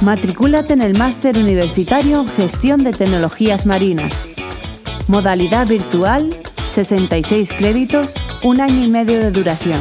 Matricúlate en el Máster Universitario Gestión de Tecnologías Marinas. Modalidad virtual, 66 créditos, un año y medio de duración.